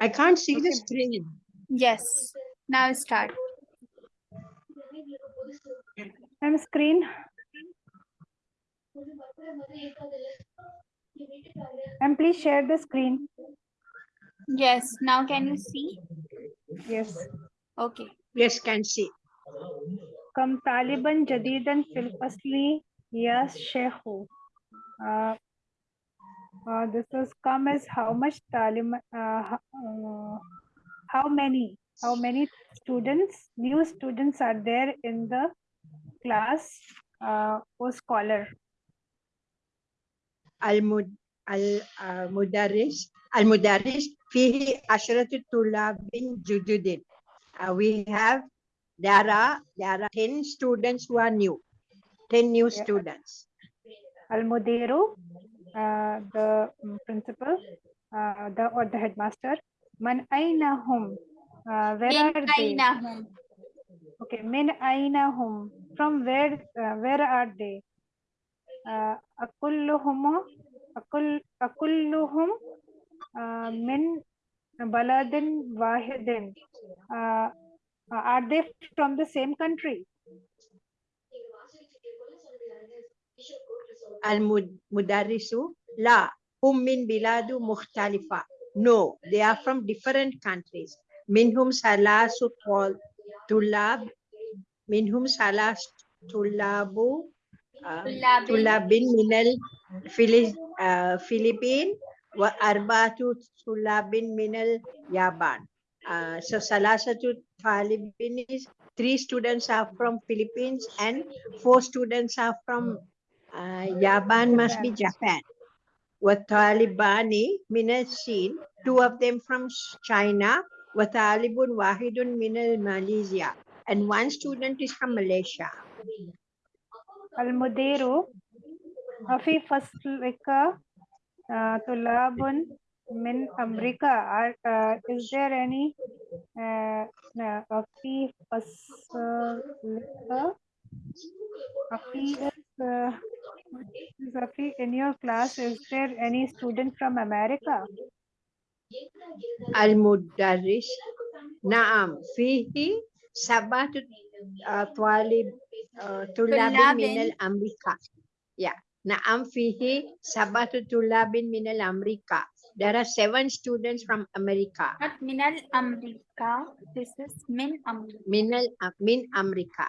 I can't see the Okay. screen. Yes. Now start. And screen. And please share the screen. Yes. Now can you see? Yes. Okay. Yes, can see. كم طالبا جديدا في الفصل يا شيخ uh, this has come as how much Taliban, uh, uh, how many, how many students, new students are there in the class uh, or scholar? Al-Mudarish, al uh, mudarris al mudarris fihi ashratu tulabin jududin. Uh, we have, there are, there are 10 students who are new, 10 new yeah. students. Al-Mudiru? The mm, principal, uh, the or the headmaster. Man aina hum? Uh, where Min are they? hum? Okay, min aina hum? From where? Uh, where are they? Uh, akulluhum, akul, akulluhum uh, min baladin wahidin. Uh, are they from the same country? Al mudarisu la hum min biladu mukhtalifa. No, they are from different countries. Minhum salasu tulab. Minhum salas tulabu. Um, tulabin minal uh, Philippine. Wa arbatu tulabin minal Yaban. Uh, so Salasatu Talibin is three students are from Philippines and four students are from uh, Japan must be Japan. وطالبان من الصين two of them from China وطالب واحد من Malaysia and one student is from Malaysia. المدير في فصلك آه، طلاب من أمريكا Are- uh, is there any uh, uh, في فصلك أفي is uh, is أفي in your class is there any student from America المدرس نعم فيه سبعة آه، طالب آه، طلاب طلاب. من الأمريكا yeah. نعم فيه سبعة طلاب من الأمريكا there are seven students from America Not minal Amrika. This is min Amrika. من ال- من أمريكا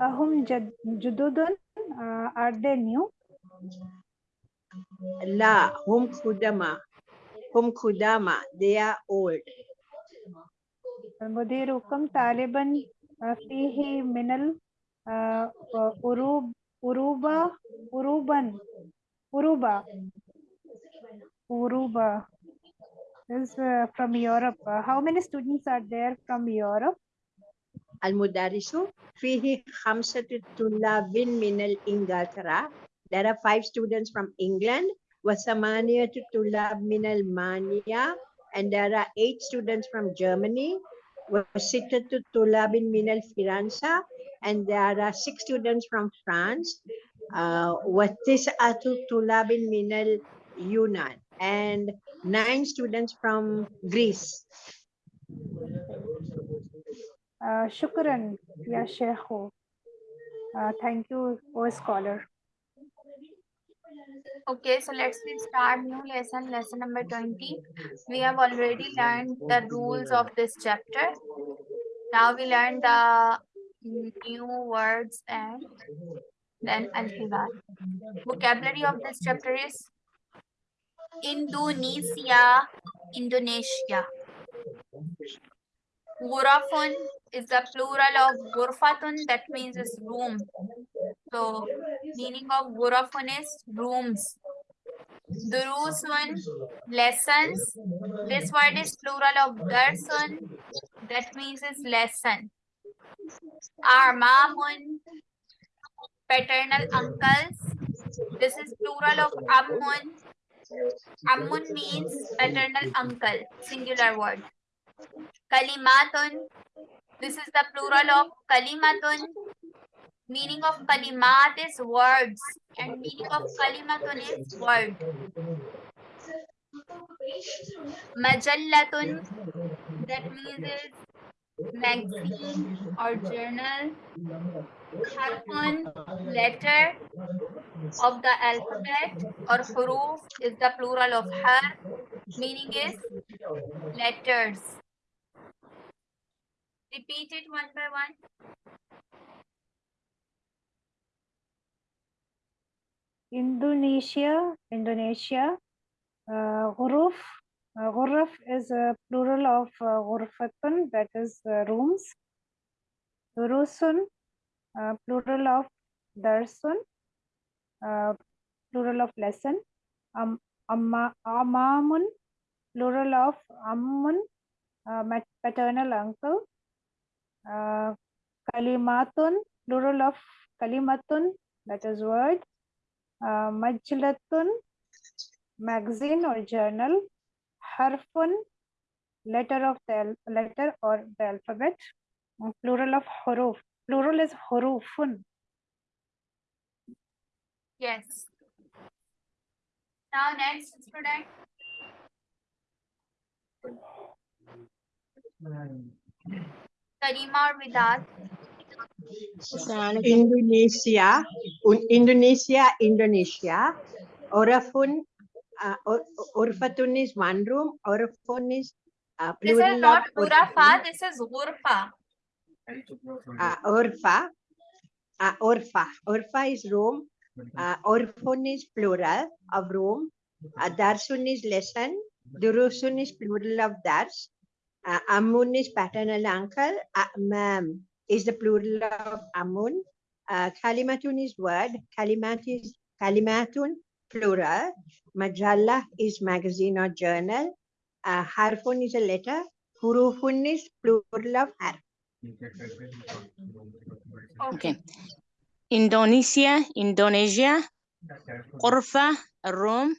أهم جد جدد uh, are they new لا هم قدماء هم قدامى they are old المدير كم طالبا آه، فيه من ال آه، أوروب أوروبا أوروبا أوروبا أوروبا is uh, from Europe. Uh, how many students are there from Europe? المدرس فيه خمسة طلاب من الإنجلترا there are five students from England وثمانية طلاب من ألمانيا and there are eight students from Germany وستة طلاب من الفرنسا and there are six students from France uh, وتسعة طلاب من اليونان and nine students from Greece Uh, shukran, ya Sheikhu. Uh, thank you, O scholar. Okay, so let's start new lesson, lesson number 20. We have already learned the rules of this chapter. Now we learn the new words and then al Vocabulary of this chapter is Indonesia, Indonesia. Ghurafun is the plural of ghurfatun, that means is room. So meaning of ghurafun is rooms. Durusun, lessons. This word is plural of darsun, that means is lesson. Armamun, paternal uncles. This is plural of ammun. Ammun means paternal uncle, singular word. Kalimatun, this is the plural of kalimatun. Meaning of kalimat is words and meaning of kalimatun is word. Majallatun, that means is magazine or journal. Harfun, letter of the alphabet or huruf is the plural of har, meaning is letters. Repeat it one by one. Indonesia, Indonesia. Uh, Ghuruf, uh, is a plural of uh, that is uh, rooms. Durusun, uh, plural of darsun, uh, plural of lesson. Um, amma, amamun, plural of ammun, uh, paternal uncle. Uh, kalimatun, plural of kalimatun, that is word. Uh, majlatun, magazine or journal. Harfun, letter of the letter or the alphabet. Plural of huruf. Plural is hurufun. Yes. Now next student. Karima or Vidas. Indonesia, un- Indonesia, Indonesia. Orafun, uh, or- Orfatun is one room, Orafun is uh, This is of not Orfatun. Urafa, this is Ghurfa. uh, Orfa, uh, Orfa, Orfa is room, uh, Orfun is plural of room, uh, Darsun is lesson, Durusun is plural of Dars, uh, amun is paternal uncle. Amam ma'am is the plural of amun. Uh, kalimatun is word. Kalimat is kalimatun plural. Majalla is magazine or journal. Uh, harfun is a letter. Hurufun is plural of harf. Okay. Indonesia, Indonesia, Korfa, Rome,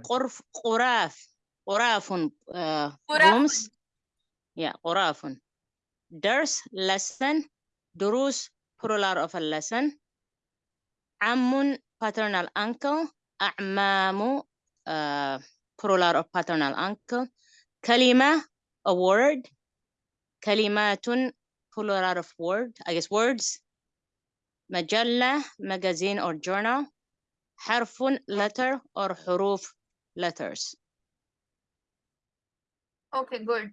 Korf, Quraf. Korafun, uh, Rooms, yeah, orafun. Ders, lesson. Durus, plural of a lesson. Ammun, paternal uncle. A'mamu, uh, plural of paternal uncle. Kalima, a word. Kalimatun, plural of word, I guess words. Majalla, magazine or journal. Harfun, letter or huruf, letters. Okay, good.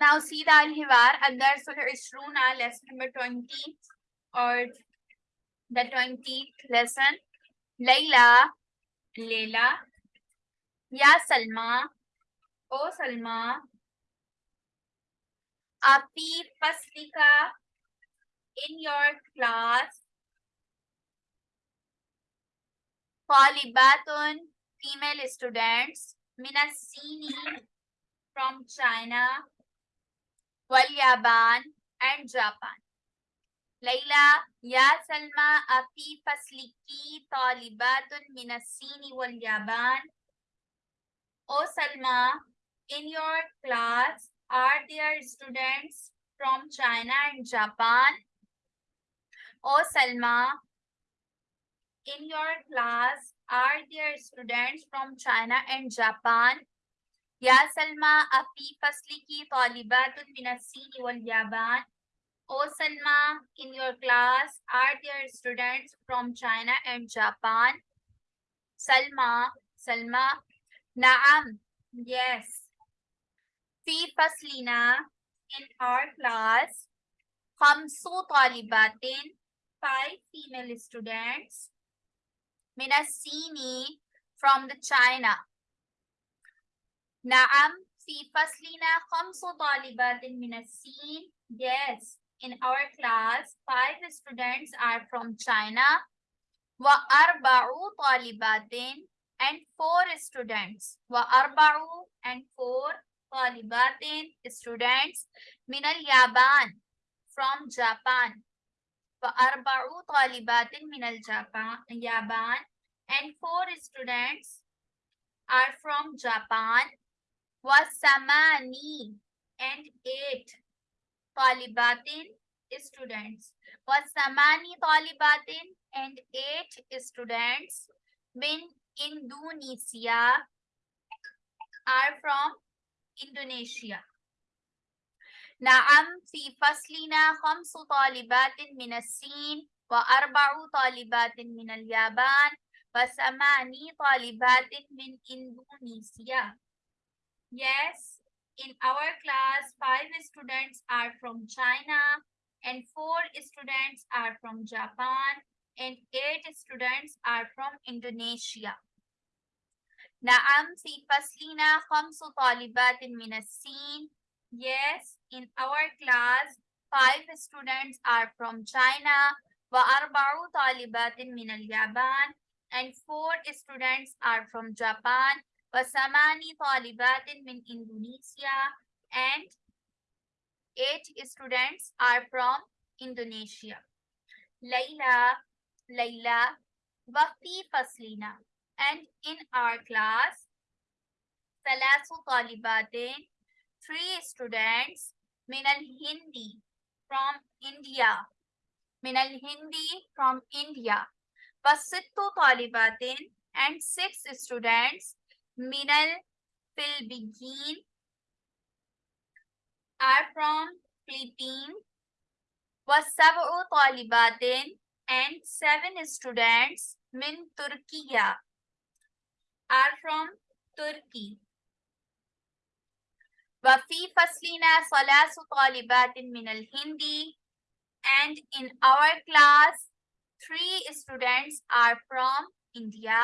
Now see the Al-Hiwar, Ad-Darsul Ishruna, lesson number 20 or the 20th lesson. Layla, Layla, Ya Salma, O Salma, Api Paslika, in your class, Talibatun, female students, Minasini from China, Walyaban and Japan. Layla, Ya Salma, Afi Fasliki, Talibatun, Minasini, Walyaban. O Salma, in your class, are there students from China and Japan? O Salma, in your class, are there students from China and Japan? Ya Salma, afi fasli ki talibatun min as-Sin wal Yaban. O Salma, in your class, are there students from China and Japan? Salma, Salma, Naam, yes. Fi faslina, in our class, Khamsu talibatin, five female students. Minasini from the China. Naam, fi faslina khamsu talibatin minasin. Yes, in our class, five students are from China. Wa arba'u talibatin and four students. Wa arba'u and four talibatin students minal Yaban from Japan. Talibatin minal Japan, Yaban and four students are from Japan. Wasamani and eight talibatin students. Wasamani talibatin and eight students in Indonesia are from Indonesia. نعم في فصلنا خمس طالبات من الصين وأربع طالبات من اليابان وثماني طالبات من إندونيسيا. Yes, in our class, five students are from China and four students are from Japan and eight students are from Indonesia. نعم في فصلنا خمس طالبات من الصين. Yes, in our class, five students are from China وأربع طالبات من اليابان and four students are from Japan وثماني طالبات من إندونيسيا and eight students are from Indonesia. Layla, Layla, وفي فصلنا and in our class ثلاث طالبات three students من الهندي from India من الهندي from India وست طالبات and six students من الفلبين are from Philippines وسبع طالبات and seven students من تركيا are from Turkey وفي فصلنا ثلاث طالبات من الهندي and in our class three students are from India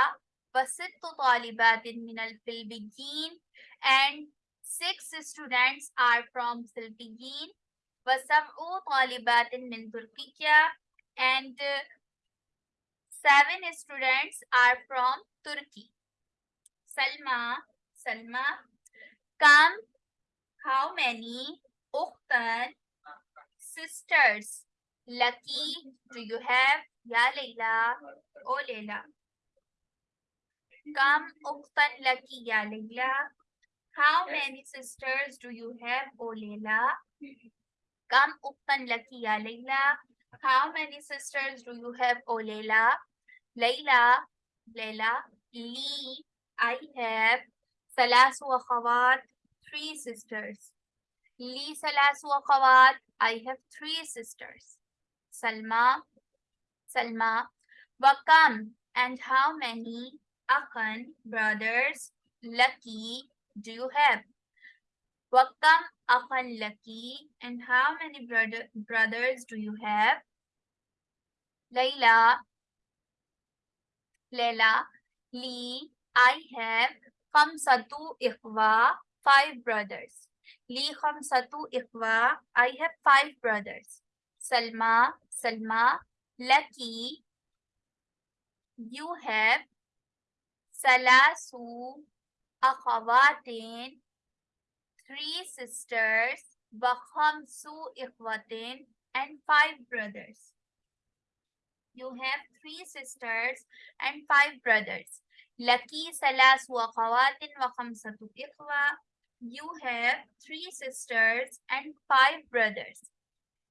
وست طالبات من الفلبين and six students are from Philippines وسبع طالبات من تركيا and uh, seven students are from Turkey. Salma, Salma, come how many أختان sisters lucky do you have يا ليلى أو ليلى Kam uktan lakiya Layla? How many sisters do you have, O Layla? Kam uktan lakiya Layla? How many sisters do you have, O Layla? Layla, Layla, Li, I have salasu akhawat, three sisters. Li salasu akhawat, I have three sisters. Salma, Salma, Wakam, and how many? Akhan, brothers, lucky do you have? Wakam akhan lucky and how many brother, brothers do you have? Layla, Layla, Lee, I have khamsatu ikhwa, five brothers. Li khamsatu ikhwa, I have five brothers. Salma, Salma, Lucky, you have Salasu akhawatin, three sisters, Bakhamsu ikhwatin, and five brothers. You have three sisters and five brothers. Laki salasu akhawatin wa khamsatu ikhwa. You have three sisters and five brothers.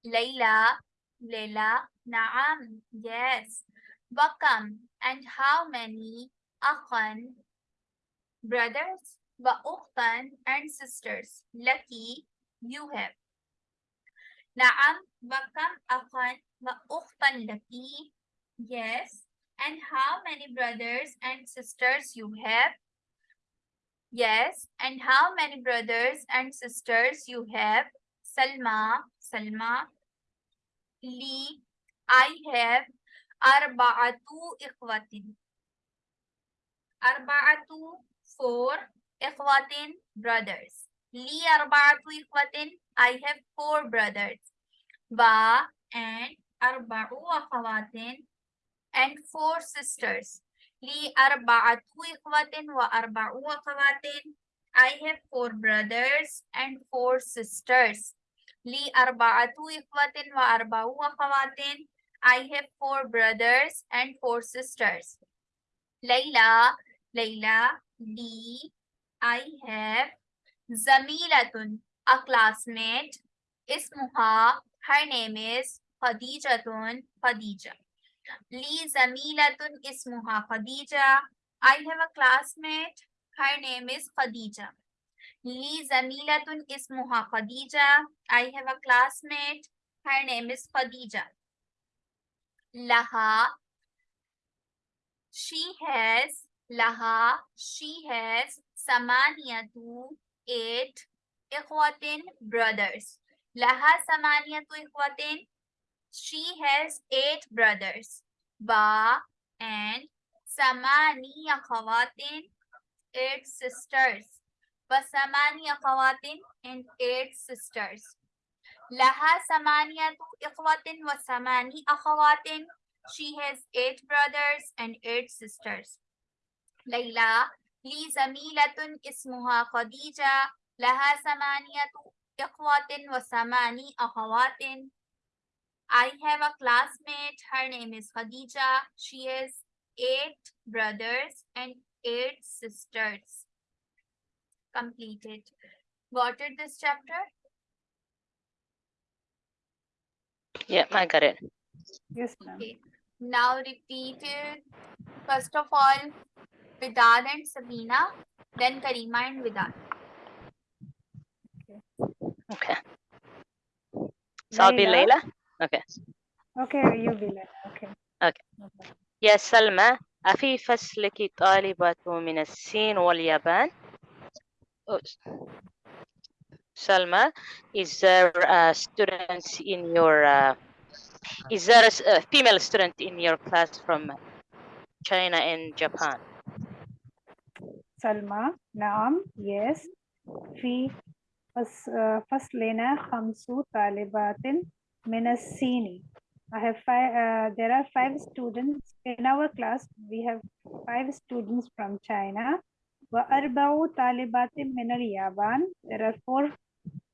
Layla, Layla, Naam, yes. Wakam, and how many? أخن brothers وأختا and sisters lucky you have نعم وكم أخا وأختا lucky yes and how many brothers and sisters you have yes and how many brothers and sisters you have Salma Salma لي I have أربعة إخوة أربعة four إخوة brothers لي أربعة إخوة I have four brothers و and أربع أخوات and four sisters لي أربعة إخوة وأربع أخوات I have four brothers and four sisters لي أربعة إخوة وأربع أخوات I have four brothers and four sisters ليلى Layla, D. I have Zamilatun, a classmate. Ismuha, her name is Khadijatun, Khadija. Li Zamilatun ismuha Khadija. I have a classmate. Her name is Khadija. Li Zamilatun ismuha Khadija. I have a classmate. Her name is Khadija. Laha. She has Laha, she has Samaniyatu, eight Ikhwatin brothers. Laha Samaniyatu Ikhwatin, she has eight brothers. Ba and Samani Akhawatin, eight sisters. Ba Samani Akhawatin and eight sisters. Laha Samaniyatu Ikhwatin wa Samani Akhawatin, she has eight brothers and eight sisters. Layla. Li zamilatun ismuha Khadija. Laha samaniyatu ikhwatin wa samani. I have a classmate. Her name is Khadija. She has eight brothers and eight sisters. Completed. Got it this chapter? Yeah, I got it. Yes, ma'am. Okay Now repeat it. First of all, Vidad and Sabina, then Karima and Vidad. Okay. So I'll be Layla? Layla. Okay. Okay, you will. Okay. Okay. No problem. يا سلمى أفي فصلك طالبة من الصين واليابان؟ Oh, s- Salma, is there a student in your, uh, is there a s- a female student in your class from China and Japan? سلمى نعم yes في فص- آه، فصلنا خمس طالبات من الصين I have five uh, there are five students in our class we have five students from China وأربع طالبات من اليابان there are four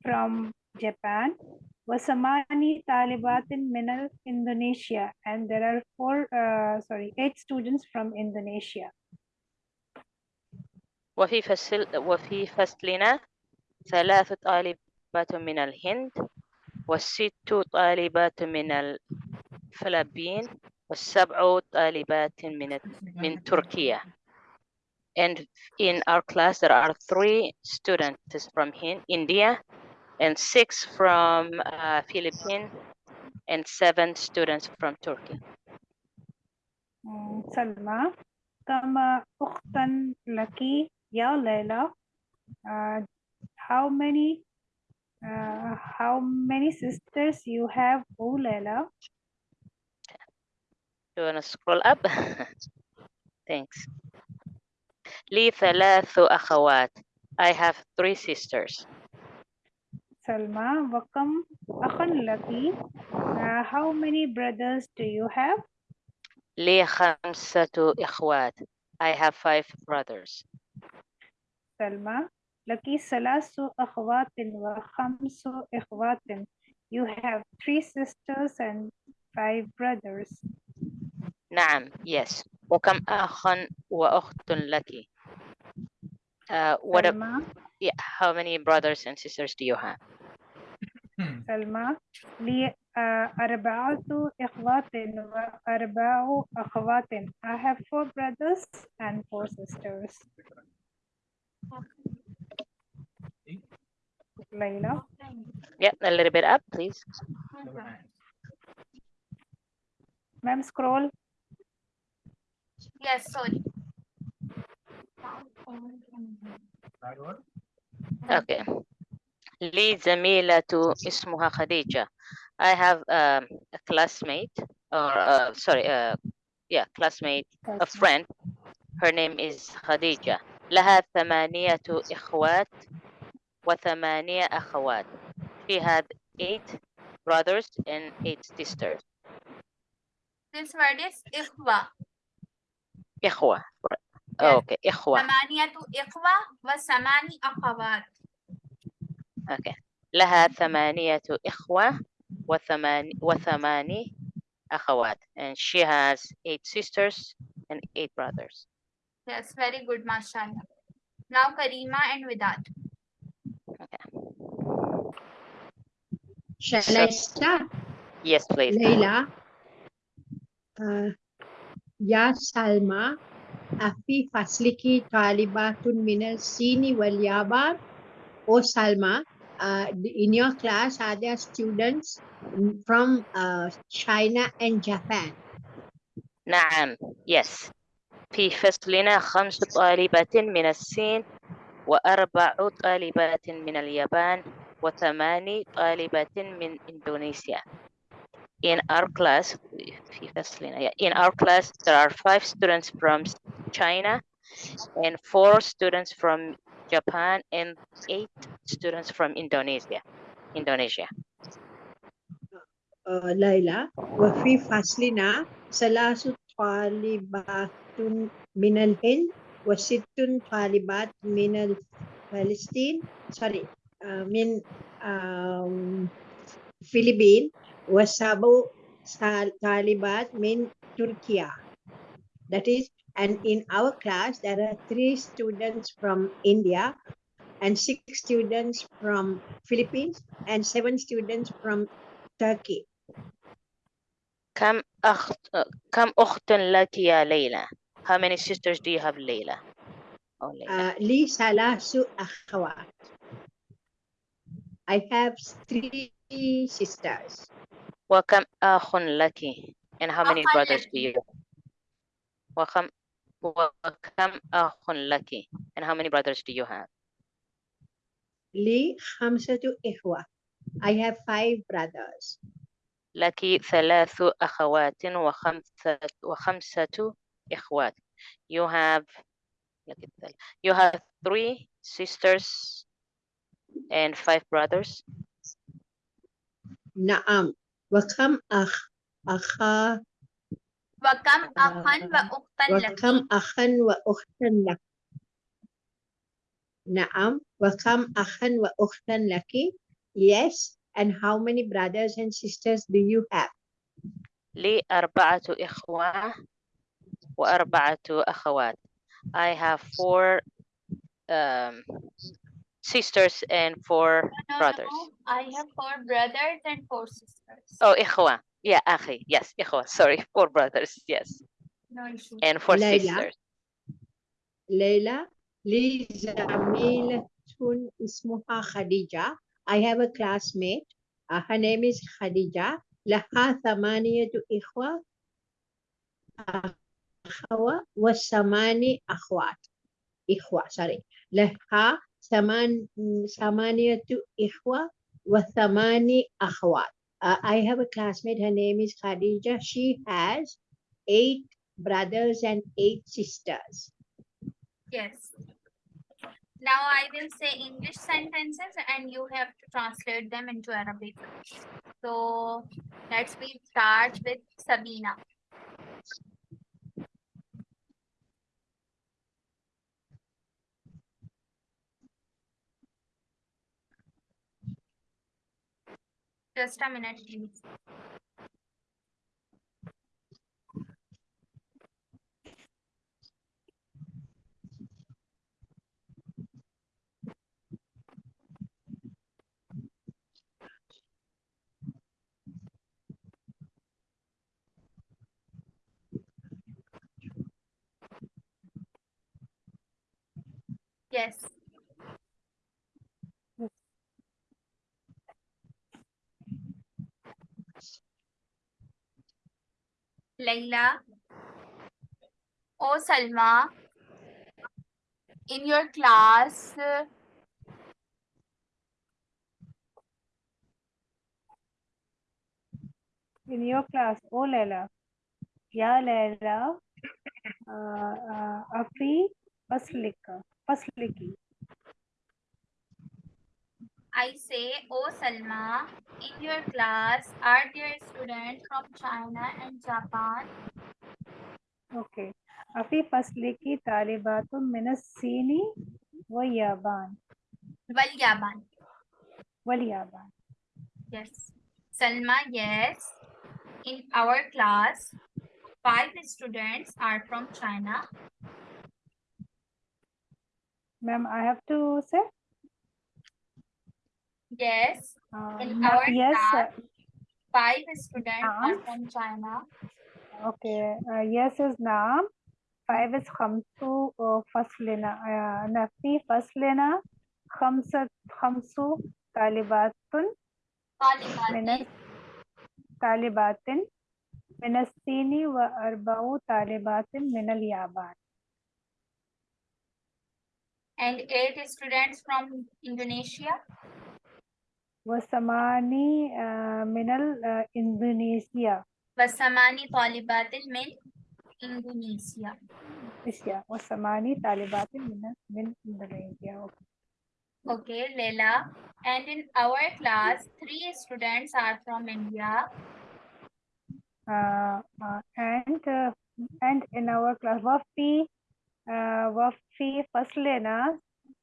from Japan وثماني طالبات من Indonesia and there are four uh, sorry eight students from Indonesia وفي فصل وفي فصلنا ثلاث طالبات من الهند وست طالبات من الفلبين والسبع طالبات من من تركيا. And in our class, there are three students from Hin- India and six from uh, Philippines and seven students from Turkey. مم، سلمى كم أختا لك يا ليلى uh, how many uh, how many sisters you have oh Leila Do you want to scroll up? Thanks. لي ثلاث أخوات. I have three sisters. سلمى وكم أخ لك uh, how many brothers do you have لي خمسة إخوات. I have five brothers. سلمى لك ثلاث أخوات وخمس إخوات you have three sisters and five brothers نعم, yes. وكم أخ وأخت لك? Uh, what a, سلمى yeah, how many brothers and sisters do you have? سلمى لي آه، أربعة إخوات وأربع أخوات I have four brothers and four sisters ليلى Yeah, a little bit up, please. ma'am scroll Yes, sorry. Okay. لي زميلة اسمها خديجة. I have um, a classmate, or uh, sorry, uh, yeah, classmate, a friend. Her name is خديجة. لها ثمانية إخوات وثمانية أخوات. She had eight brothers and eight sisters. This word is إخوة. إخوة. Yes. Okay, إخوة. ثمانية إخوة وثماني أخوات. Okay. لها ثمانية إخوة وثمان وثماني أخوات. And she has eight sisters and eight brothers. Yes, very good, mashallah. Now Karima and Vidad. Shall So- I start? Yes, please. Leila. uh, يا سلمى أفي فصلك طالبات من الصين واليابان Oh Salma, uh, in your class are there students from uh, China and Japan? نعم yes في فصلنا خمس طالبات من الصين وأربع طالبات من اليابان وثماني طالبات من إندونيسيا in our class في فصلنا yeah, in our class there are five students from China and four students from Japan and eight students from Indonesia Indonesia uh, ليلى وفي فصلنا ثلاث طالبات من الهند وست طالبات من فلسطين sorry uh, من um, فلبين وسبع طالبات من تركيا that is and in our class there are three students from India and six students from Philippines and seven students from Turkey كم أخت كم أخت لك يا ليلى how many sisters do you have ليلى oh, ليلى. Uh, لي ثلاث أخوات. I have three sisters. وكم أخ لك and how many أخ brothers لك. do you وكم وكم أخ لك and how many brothers do you have لي خمسة إخوة. I have five brothers. لك ثلاث أخوات وخمسة وخمسة إخوات you have لك الثل- you have three sisters and five brothers نعم. وكم أخ أخا وكم أخا آه، وأختا لك وكم أخا وأختا لك؟ نعم. وكم أخا وأختا لك؟ Yes. And how many brothers and sisters do you have? لي أربعة إخوة وأربعة أخوات I have four um, sisters and four No, no, brothers. no. I have four brothers and four sisters. Oh, إخوة. Yeah, أخي. Yes, إخوة. Sorry, four brothers. Yes, No issue. and four Layla. sisters. ليلى لي زميلة اسمها خديجة I have a classmate uh, her name is خديجة لها ثمانية إخوة أخوة وثماني أخوات إخوة sorry لها ثمان ثمانية إخوة وثماني أخوات uh, I have a classmate her name is Khadija she has eight brothers and eight sisters Yes. Now I will say English sentences and you have to translate them into Arabic. So let's we start with Sabina. Just a minute, please. Yes. Layla. Oh, Salma. In your class, uh, in your class oh Leila या Leila uh, uh, अफी फसलिक फसलिकी I say, oh Salma, in your class, are there students from China and Japan? Okay. أفي فصلك طالبات من الصين Walyaban. Walyaban. واليابان. Yes. Salma, yes. In our class, five students are from China. Ma'am, I have to say? Yes. uh, In ma- our yes class, uh, Five students are Uh-huh. from China. Okay, uh, yes is Naam. Five is Khamsu uh, Faslina. Uh, Nafi Faslina Khamsa Khamsu Talibatun من طالبات طالبات من الصين وأربع طالبات من اليابان and eight students from Indonesia وثماني آه، من ال- آه، إندونيسيا وثماني طالبات من Indonesia. إسيا وثماني طالبات من من إندونيسيا Okay, Leila. And in our class, three students are from India. uh, uh, and uh, and in our class وفي uh, وفي فصلنا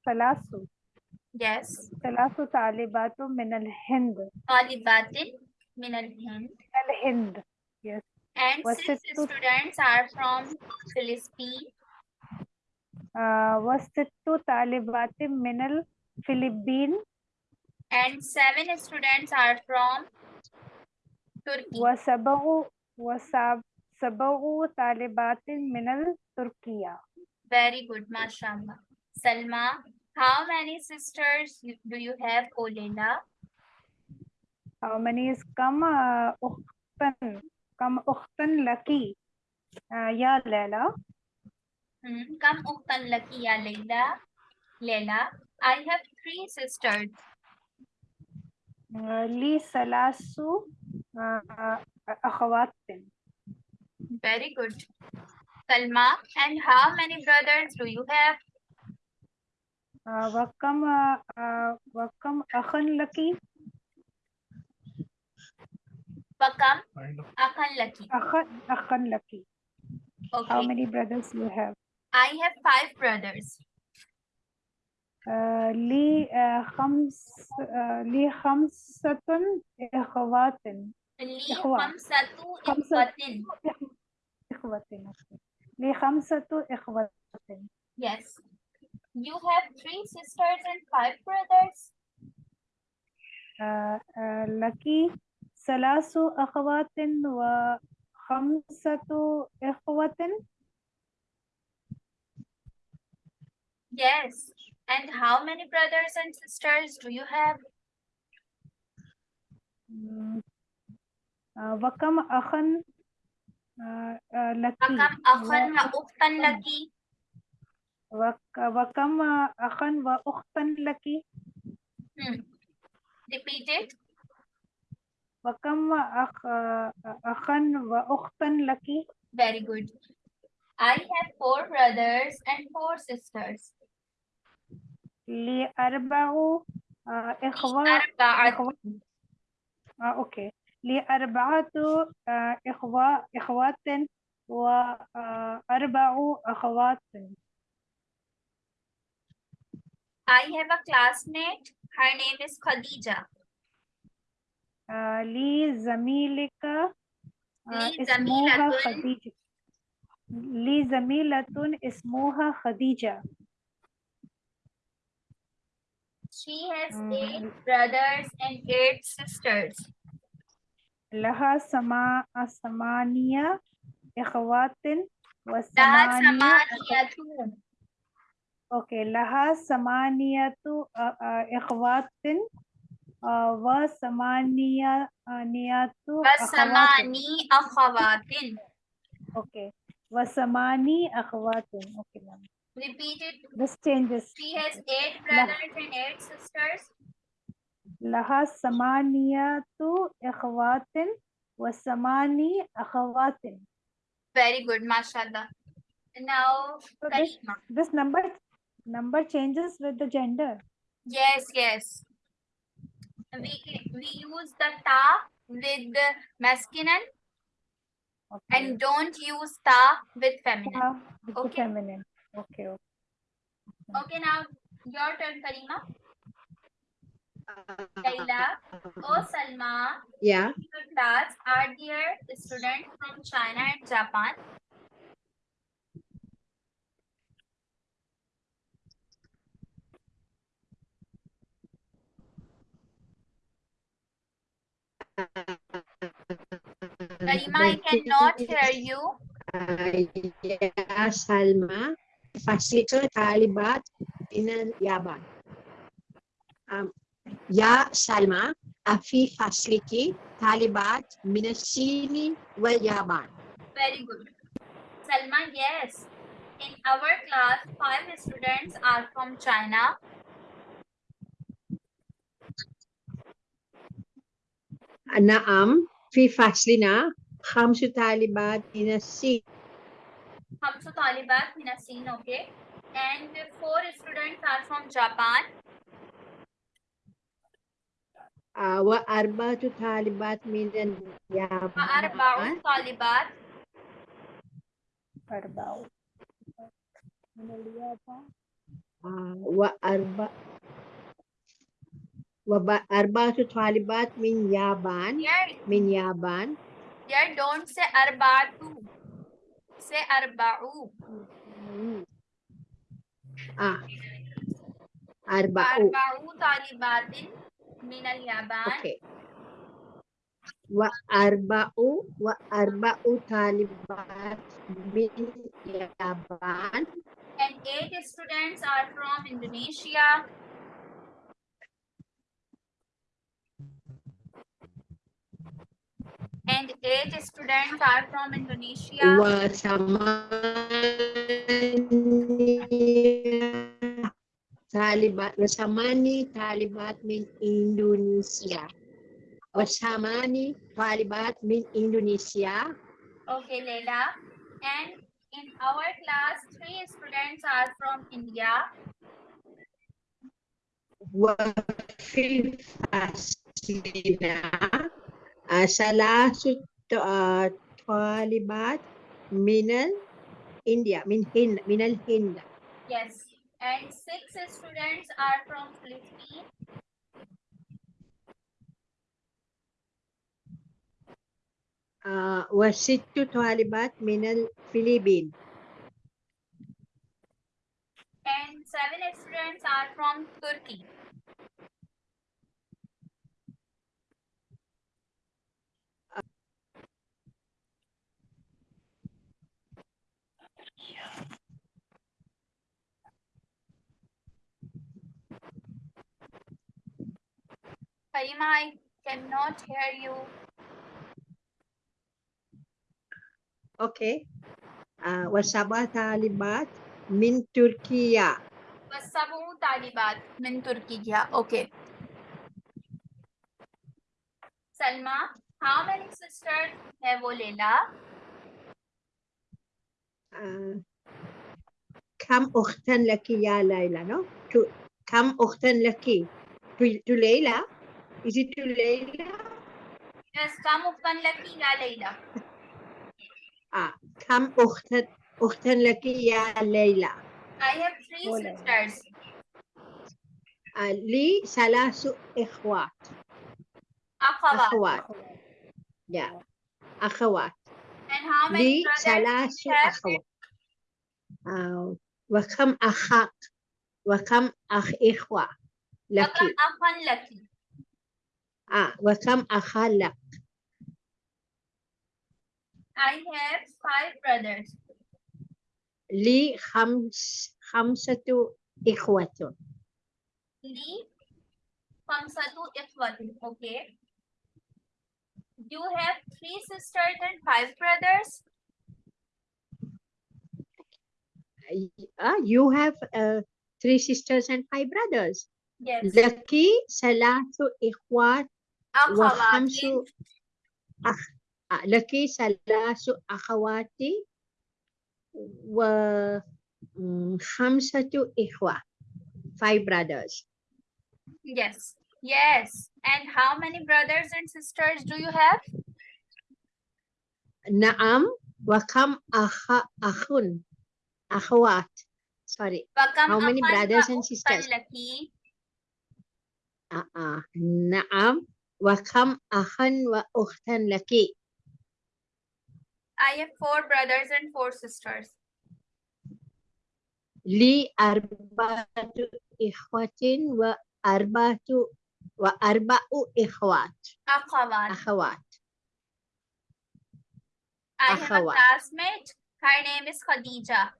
ثلاث Yes. ثلاث طالبات من الهند طالبات من الهند. الهند yes And What's six it to- students are from Philippines. uh, وست طالبات من الفلبين And seven students are from Turkey. وسبع وسبع سبع طالبات من التركيا Very good, mashallah. Salma, how many sisters you- do you have, Olela? how many is كم uh, أختن كم أختن لك uh, يا ليلى Hmm. Kam uktan laki ya Leila? Leila, I have three sisters. uh, لي ثلاث uh, أخوات Very good. Salma, and how many brothers do you have? آه، وكم آه، آه، وكم أخا لك؟ وكم أخا لك؟ أخا لك. Okay. how many brothers you have? I have five brothers. لي خمس لي خمسة إخوات لي خمسة إخوات إخوات لي خمسة إخوات yes. You have three sisters and five brothers. آه، آه، لك ثلاث أخوات وخمسة إخوة Yes. And how many brothers and sisters do you have? مم، آه، وكم أخ آه، آه، لك Bakam akhan وكم أخ وأخت لك Hmm. Repeat it. وكم أخ أخ وأخت لك Very good. I have four brothers and four sisters. لي أربع آه، إخوة أربعة. إخوة آه أوكي لي أربعة آه إخوة إخوات وأربع أخوات I have a classmate. Her name is Khadija. Uh, Li Zamilika. Uh, Li Zamilatun. Li Zamilatun Ismoha Khadija. She has um, eight brothers and eight sisters. Laha sama asamania ikhwatin wa samania Okay, laha samaniyatu ikhwatin wa samaniyatu Wasamani akhwatin. Okay, wasamani akhwatin. Okay, ma'am. This changes. She has eight brothers and eight sisters. Laha samaniyatu ikhwatin wa samani akhwatin. Very good, mashallah. Now, so this, this number number changes with the gender Yes, yes. We, we use the ta with the masculine okay. and don't use ta with feminine. Yeah, with Okay. feminine okay okay. Okay, now your turn, Karima. Laila. Oh, Salma. Yeah. Your class, are there students from China and Japan? Karima, I cannot hear you. يا سلمى فصلك طالبات من اليابان أم، يا سلمى أفي فصلك طالبات من الصين واليابان Very good. Salma, yes. In our class, five students are from China. نعم في فصلنا خمس طالبات من الصين Hamsu Talibat Minasin, okay. And four students are from Japan. آه، وأربعة طالبات من وأربع اليابان طالبات أربعة من اليابان آه، وأربع Arba'atu talibat min Yaban. Here, min Yaban. Yeah, don't say arba'atu. Say arba'u. Mm-hmm. Ah. Arba'u. Arba'u talibatin min al-Yaban. Okay. Wa arba'u wa arba'u talibat min Yaban. And eight students are from Indonesia. and eight students are from Indonesia. Talibat, wasamani talibat means Indonesia. Wasamani talibat means Indonesia. Okay, Leila. And in our class, three students are from India. Wafil Fasina. ثلاث آه، طالبات من إنديا من هند من الهند Yes. And six students are from Philippines. آه، وست طالبات من الفلبين And seven students are from Turkey. Karima, I cannot hear you. أوكي آه، وسبع طالبات من تركيا والسبع طالبات من تركيا. Okay. Salma, how many sisters have Leila? آه، كم أختا لك يا ليلى no? تو- كم أختا لك to, to ليلى Is it to ليلى Yes, كم أختا لك يا ليلى؟ آه. كم أختا أختا لك يا ليلى I have three Oh, Leila. sisters. لي ثلاث إخوات أخوات. أخوات يا أخوات And how many لي brothers ثلاث you? أخوات آه. وكم أخ وكم أخ إخوة لك وكم أخا لك؟ آه. وكم أخ لك I have five brothers. لي خمس خمسة إخوة لي خمسة إخوة. Okay. You have three sisters and five brothers. uh, you have uh, three sisters and five brothers Yes. لك ثلاث إخوات وخمس أخوات. أخ آه، لك ثلاث أخوات وخمسة إخوة five brothers Yes. Yes. And how many brothers and sisters do you have? نعم وكم أخ أخ أخوات sorry وكم How many أخا brothers and وأختا sisters? لك؟ آه آه. نعم وكم أخا وأختا لك I have four brothers and four sisters. لي أربعة إخوة وأربعة وأربع إخوات أخوات. أخوات I have a أخوات. classmate. Her name is Khadija.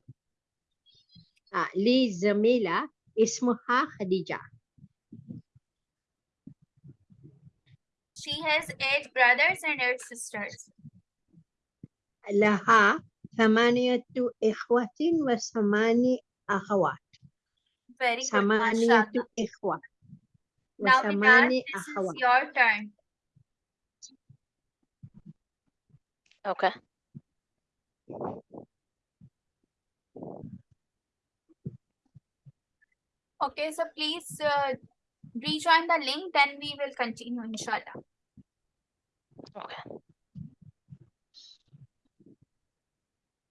آه لي زميلة اسمها خديجة She has eight brothers and eight sisters. لها ثمانية إخوة وثماني أخوات Very good. ثمانية mashallah. إخوة Now, Vikas, وثماني this is أخوات your turn. Okay. Okay, so please uh, rejoin the link, then we will continue, inshallah. Okay.